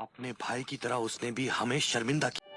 अपने भाई की तरह उसने भी हमें शर्मिंदा किया।